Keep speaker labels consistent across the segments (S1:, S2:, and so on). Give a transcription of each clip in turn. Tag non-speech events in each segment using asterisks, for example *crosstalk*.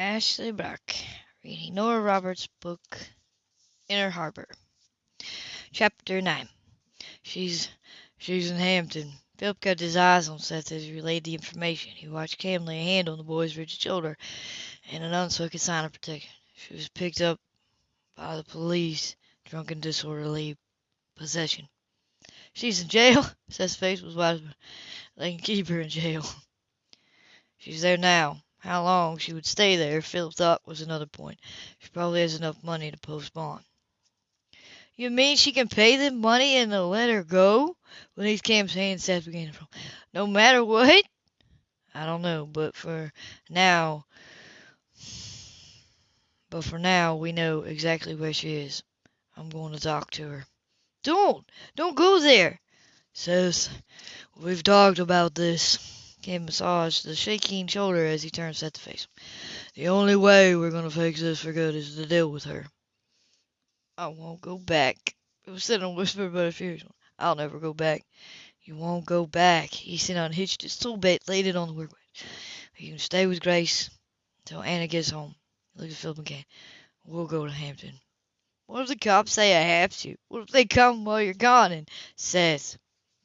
S1: Ashley Brock, reading Nora Roberts' book, Inner Harbor. Chapter 9 She's she's in Hampton. Philip kept his eyes on Seth as he relayed the information. He watched Cam lay a hand on the boy's rigid shoulder in an unspoken sign of protection. She was picked up by the police, drunk and disorderly possession. She's in jail? *laughs* Seth's face was wide. They can keep her in jail. *laughs* She's there now. How long she would stay there, Phil thought, was another point. She probably has enough money to post bond. You mean she can pay them money and they'll let her go? Cam's hand, Seth began fall. No matter what? I don't know, but for now, but for now, we know exactly where she is. I'm going to talk to her. Don't! Don't go there! Seth, we've talked about this. Cam massaged the shaking shoulder as he turned Seth to face him. The only way we're going to fix this for good is to deal with her. I won't go back. It was said in a whisper, but a furious one. I'll never go back. You won't go back. He said unhitched his tool belt, laid it on the workbench. You can stay with Grace until Anna gets home. Look at Philip again. We'll go to Hampton. What if the cops say I have to? What if they come while you're gone and says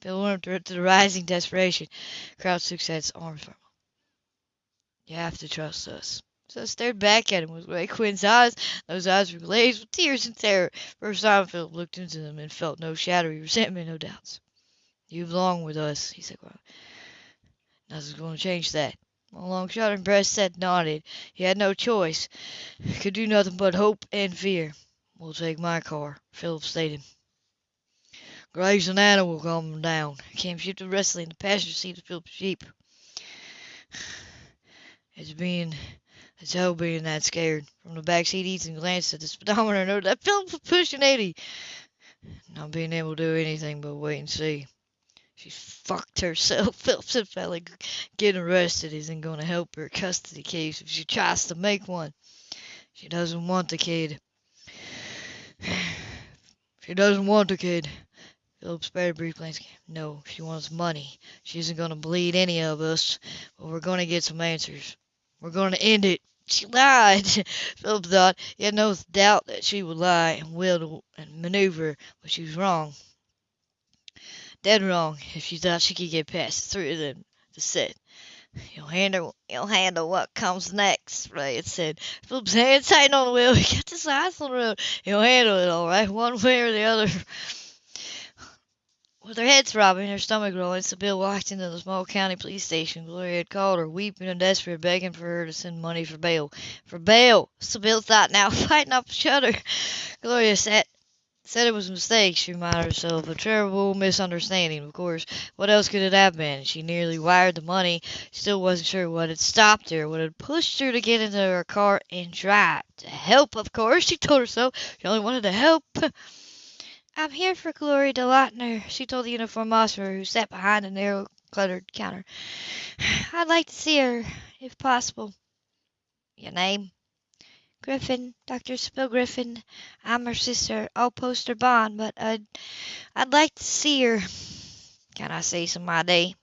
S1: Phil warmed to the rising desperation. Crouched took Seth's arms him. You have to trust us. Seth stared back at him with Ray Quinn's eyes. Those eyes were glazed with tears and terror. First time Philip looked into them and felt no shadowy resentment, no doubts. You belong with us, he said quietly. Nothing's going to change that. A long shot breast Seth nodded. He had no choice. Could do nothing but hope and fear. We'll take my car, Philip stated. Grace and Anna will calm him down. Cam shifted restlessly in the passenger seat of Philip's Jeep. It's being it's hell being that scared. From the back seat, Ethan glanced at the speedometer and noted that Philip was pushing 80. Not being able to do anything but wait and see. She fucked herself. *laughs* Philip said felt like getting arrested isn't going to help her custody case if she tries to make one. She doesn't want the kid. *sighs* She doesn't want the kid. Philip spared a brief glance. No, she wants money. She isn't going to bleed any of us, but we're going to get some answers. We're going to end it. She lied, *laughs* Philip thought. He had no doubt that she would lie and will and maneuver, but she was wrong. Dead wrong if she thought she could get past the three of them to sit. You'll handle, you'll handle what comes next, Ray had said. Philip's hand tightened on the wheel. *laughs* He got his eyes on the road. You'll handle it all right, one way or the other. With her head throbbing, her stomach rolling, Sybil walked into the small county police station. Gloria had called her, weeping and desperate, begging for her to send money for bail. For bail! Sybil thought now, *laughs* fighting off a shudder. Gloria sat Said it was a mistake, she reminded herself. A terrible misunderstanding, of course. What else could it have been? She nearly wired the money. She still wasn't sure what had stopped her, what had pushed her to get into her car and drive. To help, of course, she told herself. She only wanted to help. *laughs* I'm here for Gloria DeLauter, she told the uniformed officer who sat behind a narrow, cluttered counter. *sighs* I'd like to see her, if possible. Your name? Griffin, Dr. Sybil Griffin. I'm her sister. I'll post her bond, but I'd, I'd like to see her. Can I see some ID?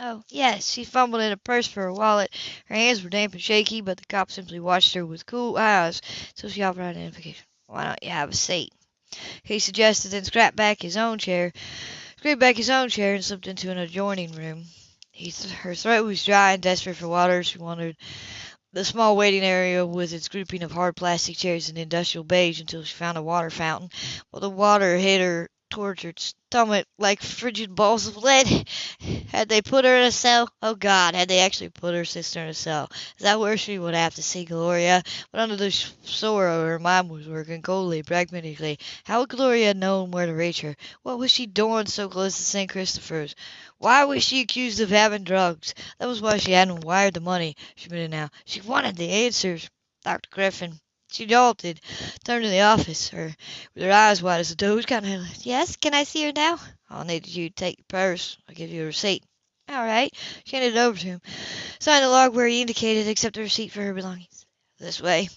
S1: Oh, yes. She fumbled in a purse for her wallet. Her hands were damp and shaky, but the cop simply watched her with cool eyes so she offered identification. Why don't you have a seat? He suggested, then scrapped back his own chair, scraped back his own chair, and slipped into an adjoining room. He, her throat was dry and desperate for water. She wondered the small waiting area with its grouping of hard plastic chairs and industrial beige until she found a water fountain. But the water hit her her stomach like frigid balls of lead. Had they put her in a cell? Oh God, had they actually put her sister in a cell? Is that where she would have to see Gloria? But under the sorrow, her mind was working coldly, pragmatically. How would Gloria known where to reach her? What was she doing so close to St. Christopher's? Why was she accused of having drugs? That was why she hadn't wired the money. She admitted now. She wanted the answers. Dr. Griffin. She jolted, turned to the office, her with her eyes wide as a doe's. Kind of, yes, can I see her now? I'll need you to take your purse. I'll give you a receipt. All right. She handed it over to him. Signed the log where he indicated, accepted a receipt for her belongings. This way.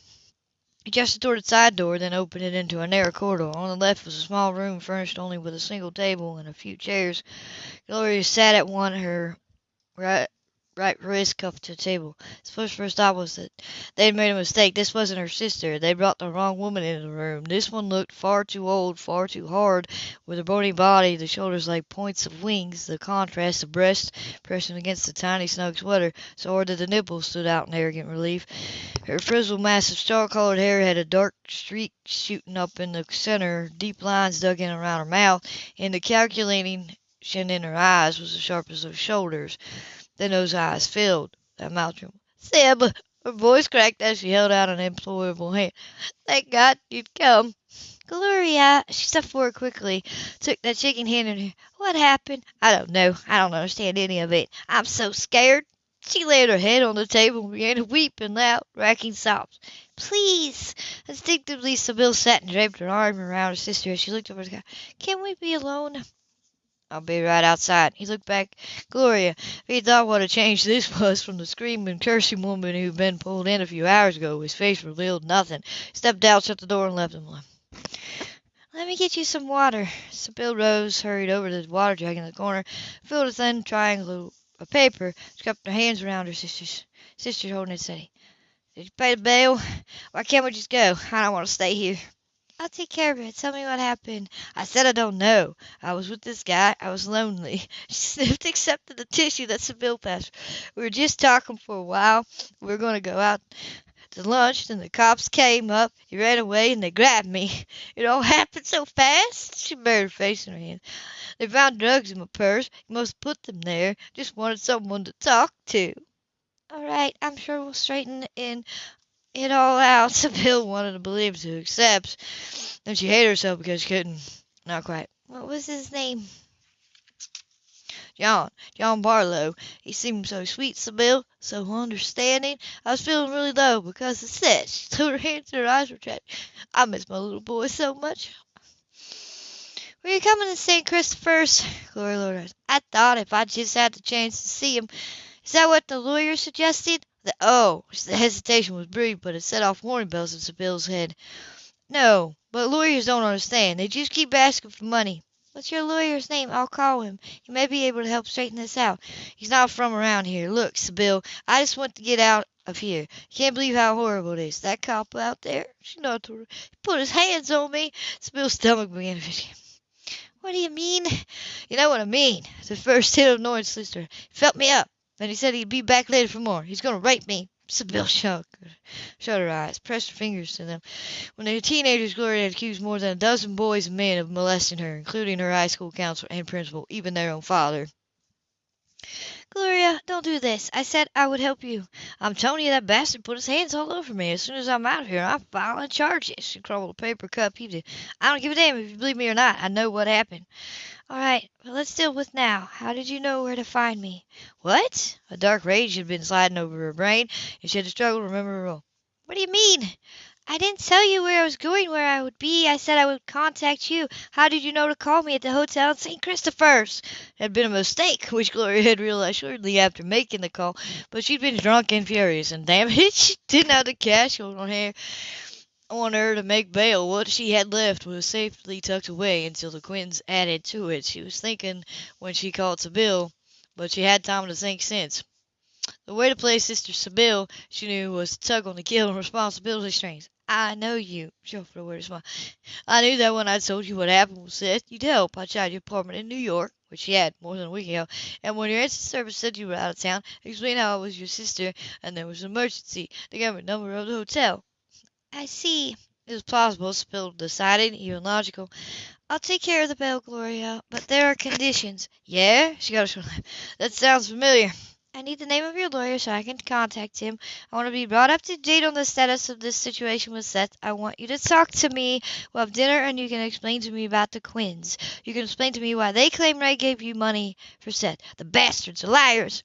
S1: He gestured toward the side door, then opened it into a narrow corridor. On the left was a small room furnished only with a single table and a few chairs. Gloria sat at one, her right right wrist cuffed to the table. His first first thought was that they had made a mistake. This wasn't her sister. They brought the wrong woman into the room. This one looked far too old, far too hard, with her bony body, the shoulders like points of wings, the contrast, the breast pressing against the tiny snug sweater, so hard that the nipples stood out in arrogant relief. Her frizzled mass of straw-colored hair had a dark streak shooting up in the center, deep lines dug in around her mouth, and the calculating in her eyes was as sharp as her shoulders. Then those eyes filled, that mouth trembled. "Sib!" Her voice cracked as she held out an imploring hand. "Thank God you'd come!" "Gloria!" She stepped forward quickly, took that shaking hand in her. "What happened?" "I don't know. I don't understand any of it. I'm so scared!" She laid her head on the table and began to weep in loud, racking sobs. "Please!" Instinctively Sybyl sat and draped her arm around her sister as she looked over the sky. "Can we be alone?" I'll be right outside. He looked back Gloria. If he thought what a change this *laughs* was from the screaming, cursing woman who'd been pulled in a few hours ago, his face revealed nothing. He stepped out, shut the door, and left him alone. Let me get you some water. Sybyl rose, hurried over to the water jug in the corner, filled a thin triangle of paper, cupped her hands around her sister's, sister holding it steady. Did you pay the bail? Why can't we just go? I don't want to stay here. I'll take care of it. Tell me what happened. I said I don't know. I was with this guy. I was lonely. *laughs* She sniffed, accepted the tissue that bill passed. We were just talking for a while. We were going to go out to lunch, and the cops came up. He ran away, and they grabbed me. *laughs* It all *laughs* happened so fast. She buried her face in her hands. They found drugs in my purse. He must've put them there. Just wanted someone to talk to. All right, I'm sure we'll straighten in it all out. *laughs* Sybyl wanted to believe to accept. Then she hated herself because she couldn't. Not quite. What was his name? John. John Barlow. He seemed so sweet, Sybyl, so understanding. I was feeling really low because of that. She threw her hands and her eyes were trapped. I miss my little boy so much. Were you coming to St. Christopher's? Gloria Lourdes. I thought if I just had the chance to see him. Is that what the lawyer suggested? The oh, the hesitation was brief, but it set off warning bells in Sybyl's head. No, but lawyers don't understand. They just keep asking for money. What's your lawyer's name? I'll call him. He may be able to help straighten this out. He's not from around here. Look, Sybyl, I just want to get out of here. You can't believe how horrible it is. That cop out there, she not he put his hands on me. Sybyl's stomach began to fit. What do you mean? You know what I mean. The first hit of annoyance sister. He felt me up. Then he said he'd be back later for more. He's going to rape me. Shook, shut her eyes, pressed her fingers to them. When they were teenagers, Gloria had accused more than a dozen boys and men of molesting her, including her high school counselor and principal, even their own father. Gloria, don't do this. I said I would help you. I'm telling you that bastard put his hands all over me. As soon as I'm out of here, I'm filing charges. She crumbled a paper cup, He did. I don't give a damn if you believe me or not. I know what happened. All right, but let's deal with now. How did you know where to find me? What? A dark rage had been sliding over her brain, and she had to struggle to remember her role. What do you mean? I didn't tell you where I was going, where I would be. I said I would contact you. How did you know to call me at the hotel in St. Christopher's? It had been a mistake, *laughs* which Gloria had realized shortly after making the call, but she'd been drunk and furious, and damn it, *laughs* she didn't have the cash on her on her to make bail. What she had left was safely tucked away until the Quinns added to it. She was thinking when she called Sybyl, but she had time to think since. The way to play Sister Sybyl, she knew, was to tug on the guilt and responsibility strings. I know you, she offered a weird smile. I knew that when I told you what happened with Seth, you'd help. I tried your apartment in New York, which you had more than a week ago, and when your instant service said you were out of town, explained how I was your sister, and there was an emergency. The number of the hotel. I see. It was plausible, Sybyl decided, even logical. I'll take care of the bail, Gloria, but there are conditions. Yeah? She got a short laugh. That sounds familiar. I need the name of your lawyer so I can contact him. I want to be brought up to date on the status of this situation with Seth. I want you to talk to me. We'll have dinner and you can explain to me about the Quinns. You can explain to me why they claim Ray gave you money for Seth. The bastards, the liars.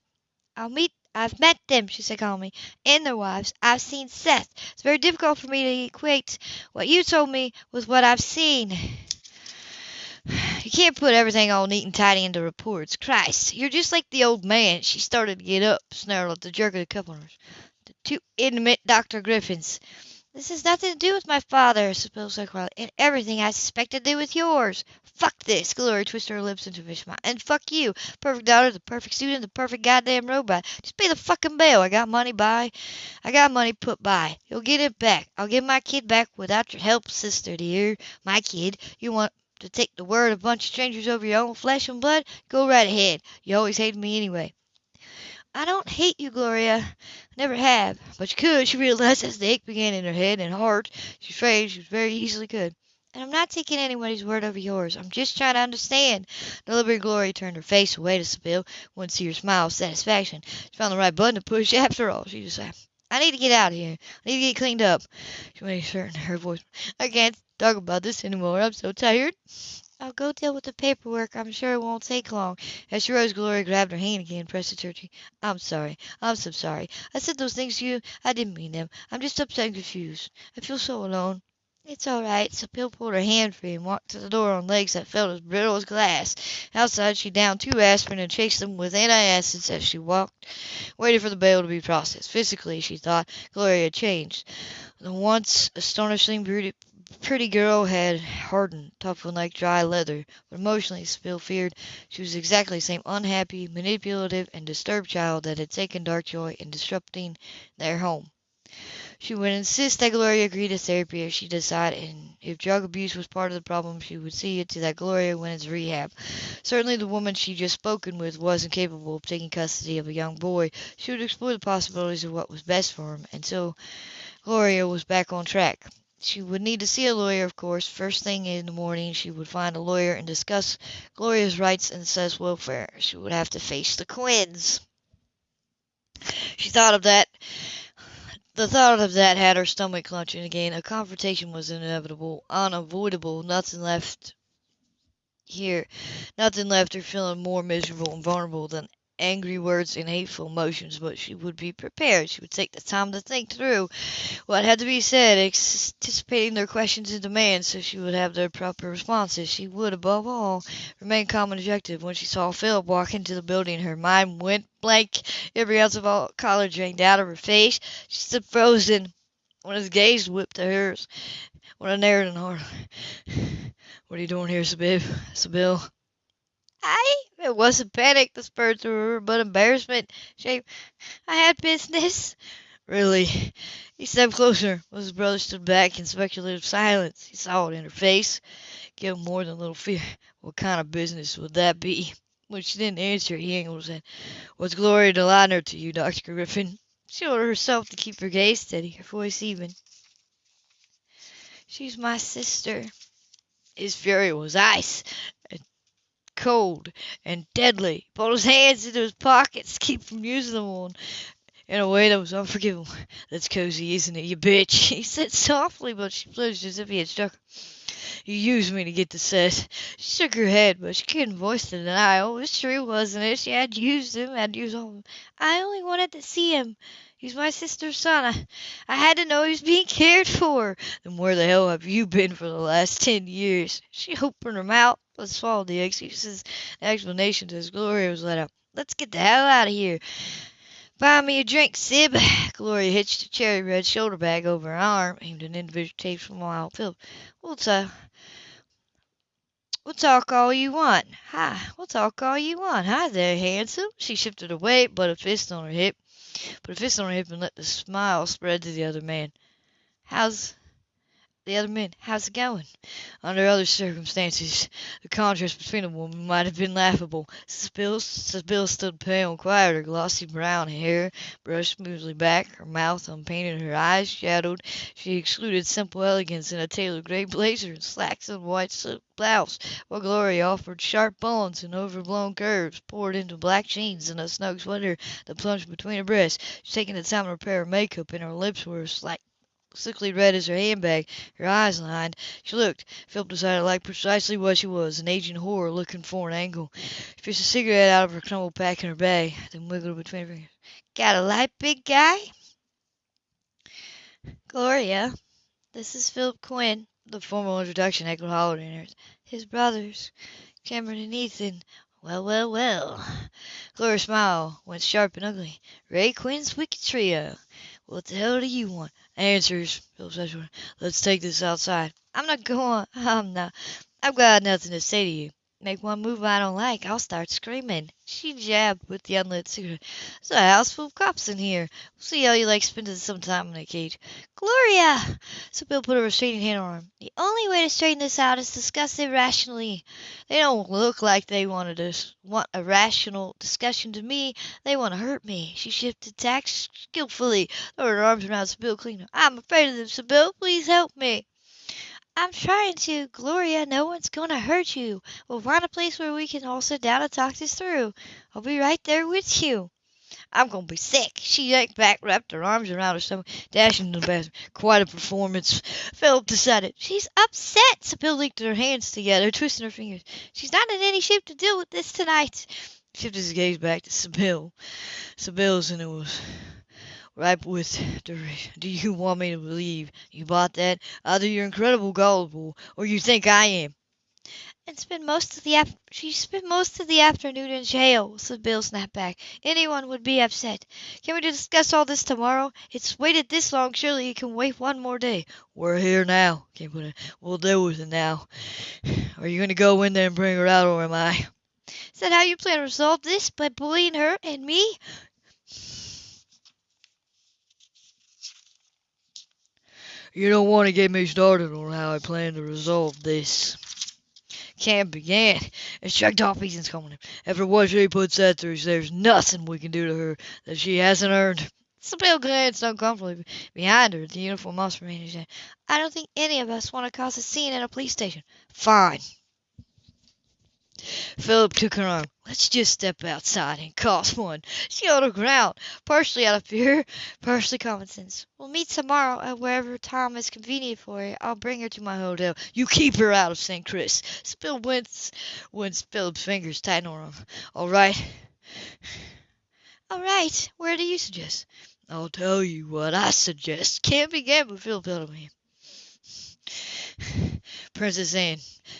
S1: I'll meet I've met them, she said calmly, and their wives. I've seen Seth. It's very difficult for me to equate what you told me with what I've seen. You can't put everything all neat and tidy into reports. Christ, you're just like the old man. She started to get up, snarled at the jerk of the hers. The two intimate Dr. Griffins. This has nothing to do with my father, Sybil said quietly, and everything I suspect to do with yours. Fuck this, Gloria twisted her lips into a smile, and fuck you, perfect daughter, the perfect student, the perfect goddamn robot. Just pay the fucking bill. I got money by, I got money put by. You'll get it back. I'll get my kid back without your help, sister dear. My kid. You want to take the word of a bunch of strangers over your own flesh and blood? Go right ahead. You always hated me anyway. I don't hate you, Gloria. I never have. But you could, she realized as the ache began in her head and heart. She afraid she very easily could. And I'm not taking anybody's word over yours. I'm just trying to understand. Deliberate Gloria turned her face away to Sybil, wouldn't see her smile of satisfaction. She found the right button to push *laughs* after all. She just said, I need to get out of here. I need to get cleaned up. She made certain her voice. I can't talk about this anymore. I'm so tired. I'll go deal with the paperwork. I'm sure it won't take long. As she rose, Gloria grabbed her hand again and pressed it to her cheek. I'm sorry. I'm so sorry. I said those things to you. I didn't mean them. I'm just upset and confused. I feel so alone. It's all right. So Sybil pulled her hand free and walked to the door on legs that felt as brittle as glass. Outside, she downed two aspirin and chased them with antacids as she walked, waiting for the bail to be processed. Physically, she thought, Gloria had changed. The once astonishingly beauty, pretty girl had hardened, toughened like dry leather, but emotionally Sybil feared she was exactly the same unhappy, manipulative, and disturbed child that had taken dark joy in disrupting their home. She would insist that Gloria agree to therapy if she decided, and if drug abuse was part of the problem, she would see it to that Gloria went into rehab. Certainly the woman she just spoken with wasn't capable of taking custody of a young boy. She would explore the possibilities of what was best for him, until Gloria was back on track. She would need to see a lawyer, of course. First thing in the morning, she would find a lawyer and discuss Gloria's rights and Seth's welfare. She would have to face the Quinns. She thought of that. The thought of that had her stomach clenching again. A confrontation was inevitable, unavoidable. Nothing left here. Nothing left her feeling more miserable and vulnerable than angry words and hateful emotions, but she would be prepared. She would take the time to think through what had to be said, anticipating their questions and demands, so she would have their proper responses. She would, above all, remain calm and objective. When she saw Philip walk into the building, her mind went blank. Every ounce of all color drained out of her face. She stood frozen when his gaze whipped to hers. When a narrowed and hard. What are you doing here, Sybil? Sybil? I it wasn't panic spurred through her, but embarrassment. Shame. I had business. Really? He stepped closer. His brother stood back in speculative silence. He saw it in her face. Give him more than a little fear. What kind of business would that be? When she didn't answer, he angled his head. What's Gloria DeLauter to you, Dr. Griffin? She ordered herself to keep her gaze steady, her voice even. She's my sister. His fury was ice cold and deadly. Pulled his hands into his pockets to keep from using them on in a way that was unforgivable. That's cozy, isn't it, you bitch? *laughs* He said softly, but she flinched as if he had struck her. You used me to get the set. She shook her head, but she couldn't voice the denial. Oh, it was true, wasn't it? She had used him, had used all of him. I only wanted to see him. He's my sister's son. I, I had to know he was being cared for. Then where the hell have you been for the last ten years? She opened her mouth, but swallowed the excuses and explanations as Gloria was let out. Let's get the hell out of here. Buy me a drink, Sib. *sighs* Gloria hitched a cherry red shoulder bag over her arm, aimed an individual tape from Wild Philip. We'll talk. We'll talk all you want. Hi, we'll talk all you want. Hi there, handsome. She shifted away, but a fist on her hip put a fist on her hip and let the smile spread to the other man. How's the other men, how's it going? Under other circumstances, the contrast between the women might have been laughable. Sybil stood pale and quiet, her glossy brown hair brushed smoothly back, her mouth unpainted, her eyes shadowed. She exuded simple elegance in a tailored gray blazer and slacks and white silk blouse, while Gloria offered sharp bones and overblown curves, poured into black jeans and a snug sweater that plunged between her breasts. She taking the time to repair her makeup, and her lips were slack sickly red as her handbag, her eyes lined. She looked. Philip decided like precisely what she was, an aging whore looking for an angle. She fished a cigarette out of her crumpled pack in her bag, then wiggled it between her fingers. Got a light, big guy? Gloria, this is Philip Quinn. The formal introduction echoed hollow in hers. His brothers, Cameron and Ethan. Well, well, well. Gloria's smile went sharp and ugly. Ray Quinn's wicked trio. What the hell do you want? Answers, Philip. Let's take this outside. I'm not going. *laughs* I'm not. I've got nothing to say to you. Make one move I don't like, I'll start screaming. She jabbed with the unlit cigarette. There's a house full of cops in here. We'll see how you like spending some time in a cage. Gloria! Sybil put a restraining hand on her arm. The only way to straighten this out is discuss it rationally. They don't look like they wanted to want a rational discussion to me. They want to hurt me. She shifted tack skillfully, threw her arms around Sybil cleaner. I'm afraid of them, Sybil. Please help me. I'm trying to, Gloria. No one's going to hurt you. We'll find a place where we can all sit down and talk this through. I'll be right there with you. I'm going to be sick. She yanked back, wrapped her arms around her stomach, dashed into the bathroom. Quite a performance. Philip decided. She's upset. Sybil linked her hands together, twisting her fingers. She's not in any shape to deal with this tonight. Shifted his gaze back to Sybil. Sybil's and it was ripe with derision. Do you want me to believe you bought that? Either you're incredibly gullible, or you think I am. And spend most of the af- she spent most of the afternoon in jail, Sybil snapped back. Anyone would be upset. Can we discuss all this tomorrow? It's waited this long, surely it can wait one more day. We're here now, Can't put it. We'll deal with it now. *sighs* Are you gonna go in there and bring her out, or am I? Is that how you plan to resolve this? By bullying her and me? You don't want to get me started on how I plan to resolve this. Cam began and shrugged off Ethan's comment. After what she puts that through, there's nothing we can do to her that she hasn't earned. Sybil glanced uncomfortably behind her at the uniformed officer said, I don't think any of us want to cause a scene at a police station. Fine, Philip took her arm. Let's just step outside and cause one. She held her ground, partially out of fear, partially common sense. We'll meet tomorrow at wherever time is convenient for you. I'll bring her to my hotel. You keep her out of St. Chris. Sybil wince when Philip's fingers tightened on her. All right. All right. Where do you suggest? I'll tell you what I suggest. Can't begin with Philip held him. Princess Anne,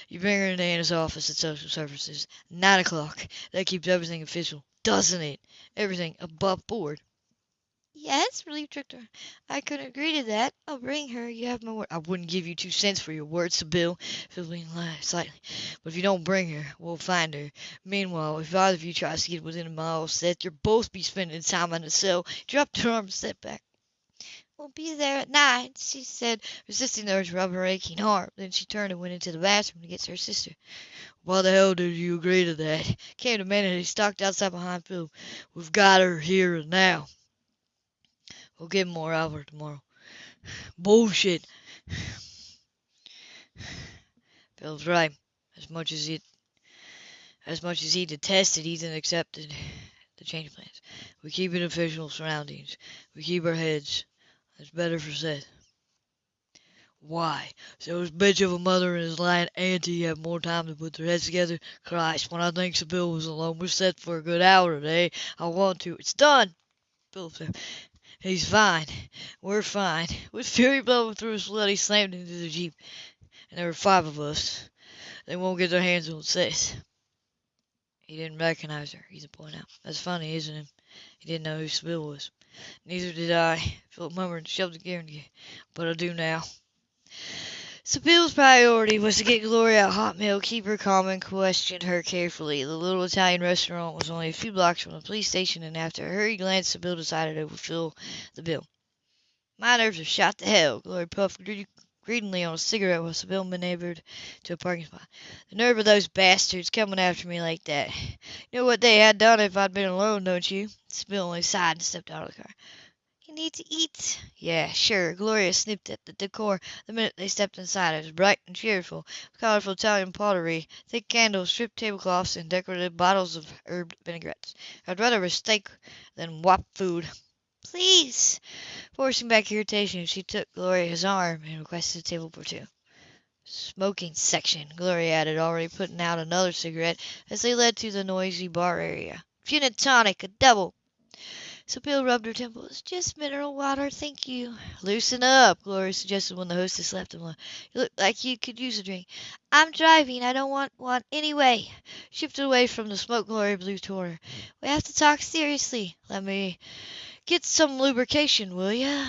S1: you bring her into Anna's office at Social Services. Nine o'clock. That keeps everything official, doesn't it? Everything above board. Yes, relieved Trickter. I couldn't agree to that. I'll bring her. You have my word. I wouldn't give you two cents for your word, Sybil. Philip laughed slightly. But if you don't bring her, we'll find her. Meanwhile, if either of you tries to get within a mile of Seth, you'll both be spending time in a cell. Dropped her arm and back. We'll be there at nine, she said, resisting the urge to rub her aching arm. Then she turned and went into the bathroom to get her sister. Why the hell did you agree to that? Came to minute he stalked outside behind Phil. We've got her here and now. We'll get more out of her tomorrow. Bullshit. Phil's right. As much as it as much as he detested, Ethan accepted the change plans. We keep in official surroundings. We keep our heads it's better for Seth. Why? So his bitch of a mother and his lying auntie have more time to put their heads together? Christ, when I think Sybil was alone with Seth for a good hour today, I want to. It's done! Philip said. He's fine. We're fine. With fury blowing through his blood, he slammed into the jeep. And there were five of us. They won't get their hands on Seth. He didn't recognize her, Ethan pointed out. That's funny, isn't it? He didn't know who Sibyl was. Neither did I, Philip murmured and shoved the gear in gear. But I do now. Sybil's priority was to get Gloria a hot meal, keep her calm, and question her carefully. The little Italian restaurant was only a few blocks from the police station, and after a hurried glance, Bill decided to fulfill the bill. My nerves are shot to hell, Gloria puffed greedily on a cigarette while Sybil maneuvered to a parking spot. The nerve of those bastards coming after me like that. You know what they had done if I'd been alone, don't you? Sybil only sighed and stepped out of the car. You need to eat. Yeah, sure. Gloria snipped at the decor the minute they stepped inside. It was bright and cheerful, with colorful Italian pottery, thick candles, stripped tablecloths, and decorative bottles of herb vinaigrettes. I'd rather a steak than wop food. Please! Forcing back irritation, she took Gloria's arm and requested a table for two. Smoking section, Gloria added, already putting out another cigarette as they led to the noisy bar area. Gin and tonic, a double. Sybil rubbed her temples. Just mineral water, thank you. Loosen up, Gloria suggested when the hostess left them alone. You look like you could use a drink. I'm driving. I don't want one anyway. Shifted away from the smoke Gloria blew toward her. We have to talk seriously. Let me Get some lubrication, will ya?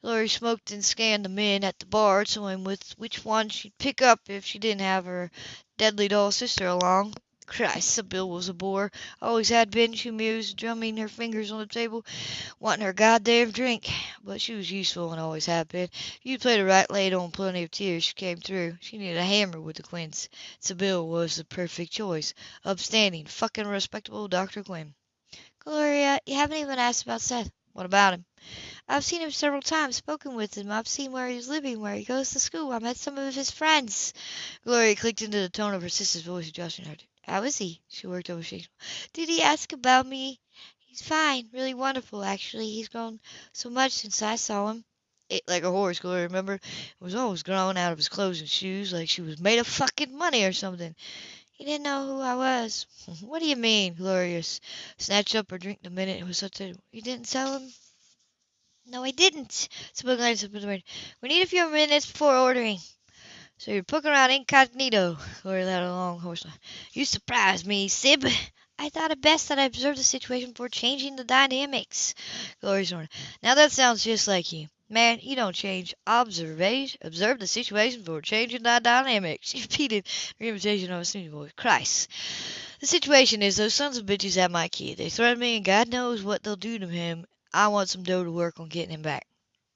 S1: Gloria smoked and scanned the men at the bar, toying with which one she'd pick up if she didn't have her deadly doll sister along. Christ, Sybyl was a bore. Always had been, she mused, drumming her fingers on the table, wanting her goddamn drink. But she was useful and always had been. If you played her right, laid on plenty of tears, she came through. She needed a hammer with the Quinns. Sybyl was the perfect choice. Upstanding, fucking respectable Dr. Quinn.
S2: Gloria, you haven't even asked about Seth.
S1: What about him?
S2: I've seen him several times, spoken with him. I've seen where he's living, where he goes to school. I met some of his friends.
S1: Gloria clicked into the tone of her sister's voice, adjusting her. How is he? She worked over Shakespeare.
S2: Did he ask about me? He's fine, really wonderful, actually. He's grown so much since I saw him.
S1: Ate like a horse, Gloria remember? remembered. Was always growing out of his clothes and shoes like she was made of fucking money or something.
S2: He didn't know who I was. *laughs*
S1: what do you mean? Gloria snatched up her drink the minute it was such a...
S2: You didn't tell him? No, I didn't.
S1: We need a few minutes before ordering. So you're poking around incognito, Gloria let a long horse laugh. You surprise me, Sib.
S2: I thought it best that I observe the situation before changing the dynamics.
S1: Gloria snorted. Now that sounds just like you. Man, you don't change. Observation. Observe the situation before changing *laughs* the dynamics. She repeated her imitation of a sneaky voice. Christ. The situation is those sons of bitches have my kid. They threaten me, and God knows what they'll do to him. I want some dough to work on getting him back.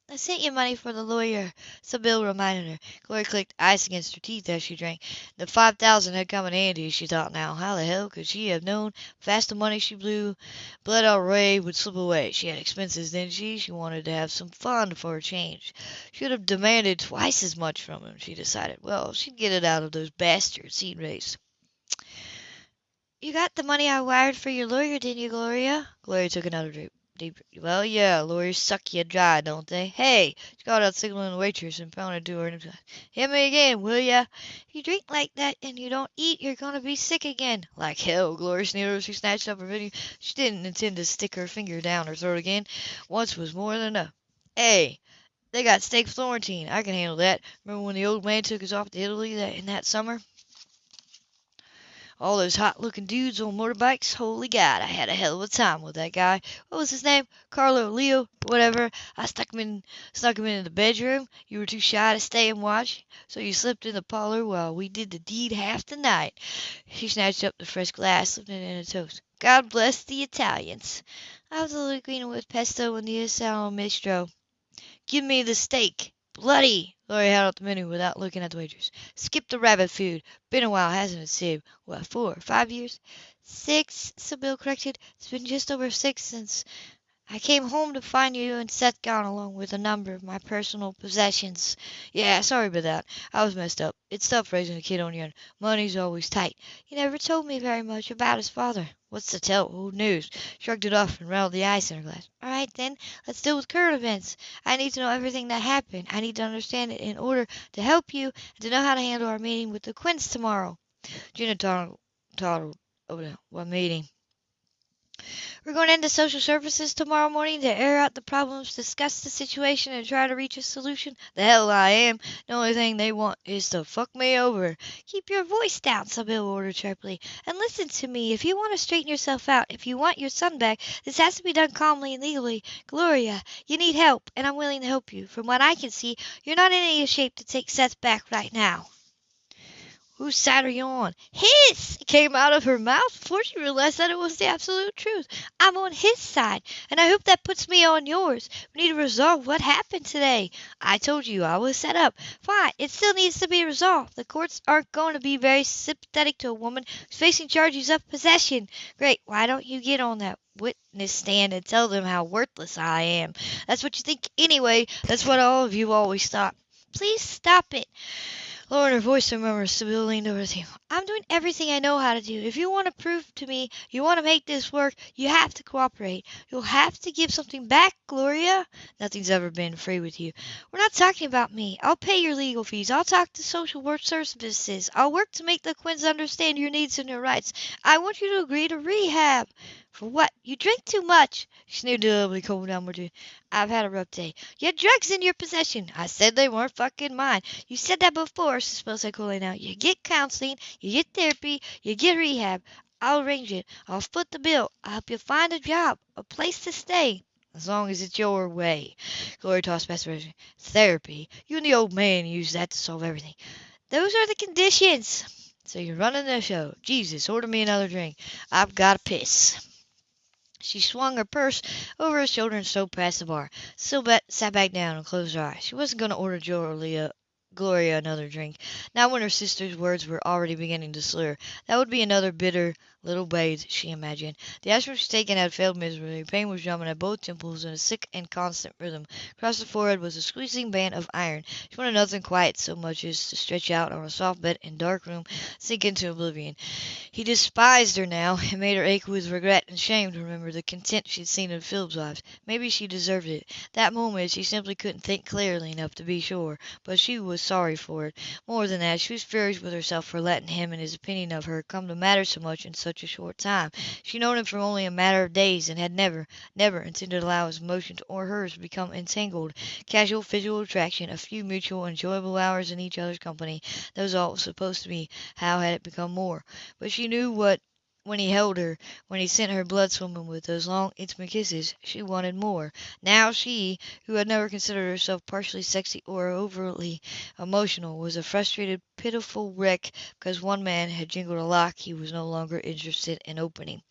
S2: I sent you money for the lawyer, Sybyl reminded her.
S1: Gloria clicked ice against her teeth as she drank. The five thousand had come in handy, she thought now. How the hell could she have known fast the money she blew bled out Ray would slip away? She had expenses, didn't she? She wanted to have some fun for a change. Should have demanded twice as much from him, she decided. Well, she'd get it out of those bastards he'd raised.
S2: You got the money I wired for your lawyer, didn't you, Gloria?
S1: Gloria took another drink. Well, yeah, lawyers suck you dry, don't they? Hey, she called out signaling the waitress and pounded to her. And, Hit me again, will ya?
S2: If you drink like that and you don't eat, you're gonna be sick again.
S1: Like hell, Gloria sneered she snatched up her video. She didn't intend to stick her finger down her throat again. Once was more than enough. Hey, they got steak Florentine. I can handle that. Remember when the old man took us off to Italy that in that summer? All those hot looking dudes on motorbikes. Holy God, I had a hell of a time with that guy. What was his name? Carlo, Leo, whatever. I stuck him in, snuck him into the bedroom. You were too shy to stay and watch, so you slipped in the parlor while we did the deed half the night. She snatched up the fresh glass, slipped it in a toast. God bless the Italians.
S2: I was a little green with pesto and the Sal Mistro.
S1: Give me the steak. Bloody! Gloria held out the menu without looking at the waitress. Skip the rabbit food. Been a while, hasn't it, Sib? What, four, five years?
S2: Six, Sybyl corrected. It's been just over six since I came home to find you and Seth gone along with a number of my personal possessions.
S1: Yeah, sorry about that. I was messed up. It's tough raising a kid on your own. Money's always tight.
S2: You never told me very much about his father.
S1: What's to tell? Old news. Shrugged it off and rattled the ice in her glass.
S2: All right, then. Let's deal with current events. I need to know everything that happened. I need to understand it in order to help you and to know how to handle our meeting with the Quinns tomorrow.
S1: Gina toddled, toddled over oh, what meeting?
S2: We're going into social services tomorrow morning to air out the problems, discuss the situation, and try to reach a solution.
S1: The hell I am. The only thing they want is to fuck me over.
S2: Keep your voice down, Sybyl ordered sharply. And listen to me. If you want to straighten yourself out, if you want your son back, this has to be done calmly and legally. Gloria, you need help, and I'm willing to help you. From what I can see, you're not in any shape to take Seth back right now.
S1: Whose side are you on?
S2: His! Came out of her mouth before she realized that it was the absolute truth. I'm on his side, and I hope that puts me on yours. We need to resolve what happened today. I told you I was set up. Fine, it still needs to be resolved. The courts aren't going to be very sympathetic to a woman who's facing charges of possession. Great, why don't you get on that witness stand and tell them how worthless I am? That's what you think anyway. That's what all of you always thought. Please stop it.
S1: Lowering her voice to murmur, Sybyl leaned over the table.
S2: I'm doing everything I know how to do. If you want to prove to me you want to make this work, you have to cooperate. You'll have to give something back, Gloria.
S1: Nothing's ever been free with you.
S2: We're not talking about me. I'll pay your legal fees. I'll talk to social work services. I'll work to make the Quinns understand your needs and your rights. I want you to agree to rehab. For what? You drink too much.
S1: Sneered ugly, cold downward.
S2: I've had a rough day. You had drugs in your possession.
S1: I said they weren't fucking mine.
S2: You said that before, Sybyl said coolly now. You get counseling, you get therapy, you get rehab. I'll arrange it. I'll foot the bill. I'll help you find a job, a place to stay.
S1: as long as it's your way. Gloria tossed past the Therapy? You and the old man use that to solve everything.
S2: Those are the conditions.
S1: So you're running the show. Jesus, order me another drink. I've got to piss. She swung her purse over her shoulder and strode past the bar. Sybil sat back down and closed her eyes. She wasn't going to order Julia Gloria another drink, not when her sister's words were already beginning to slur. That would be another bitter little bathe, she imagined. The aspirin she taken had failed miserably. Pain was drumming at both temples in a sick and constant rhythm. Across the forehead was a squeezing band of iron. She wanted nothing quiet so much as to stretch out on a soft bed in a dark room, sink into oblivion. He despised her now. It made her ache with regret and shame to remember the content she'd seen in Philip's wives. Maybe she deserved it. That moment she simply couldn't think clearly enough to be sure, but she was sorry for it. More than that, she was furious with herself for letting him and his opinion of her come to matter so much in such such a short time. She had known him for only a matter of days, and had never, never intended to allow his emotions or hers to become entangled. Casual physical attraction, a few mutual enjoyable hours in each other's company, that was all it was supposed to be. How had it become more? But she knew what when he held her, when he sent her blood swimming with those long, intimate kisses, she wanted more. Now she, who had never considered herself partially sexy or overtly emotional, was a frustrated, pitiful wreck because one man had jingled a lock he was no longer interested in opening.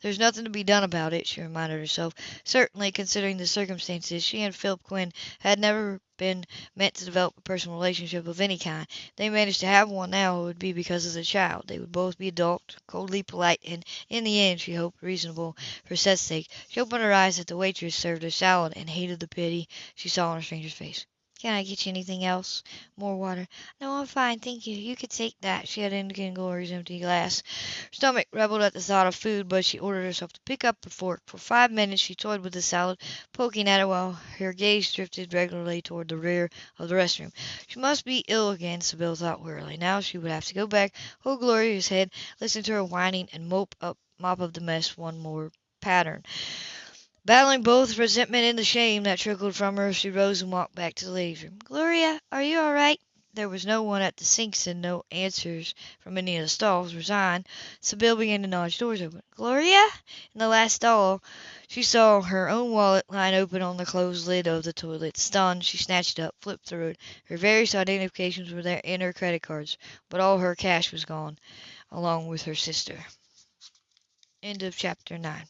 S1: There's nothing to be done about it, she reminded herself. Certainly, considering the circumstances, she and Philip Quinn had never been meant to develop a personal relationship of any kind. They managed to have one now, it would be because of the child. They would both be adult, coldly polite, and, in the end, she hoped, reasonable for Seth's sake. She opened her eyes at the waitress served her salad and hated the pity she saw on the stranger's face.
S2: Can I get you anything else? More water? No, I'm fine, thank you. You could take that. She had indicated Gloria's empty glass.
S1: Her stomach rebelled at the thought of food, but she ordered herself to pick up a fork. For five minutes she toyed with the salad, poking at it while her gaze drifted regularly toward the rear of the restroom. She must be ill again, Sybyl thought wearily. Now she would have to go back, oh, hold Gloria's head, listen to her whining, and mop up, mop up the mess one more pattern. Battling both resentment and the shame that trickled from her, she rose and walked back to the ladies' room.
S2: Gloria, are you all right?
S1: There was no one at the sinks and no answers from any of the stalls. Resigned, Sybyl began to nudge doors open.
S2: Gloria?
S1: In the last stall, she saw her own wallet lying open on the closed lid of the toilet. Stunned, she snatched it up, flipped through it. Her various identifications were there and her credit cards, but all her cash was gone, along with her sister. End of chapter 9.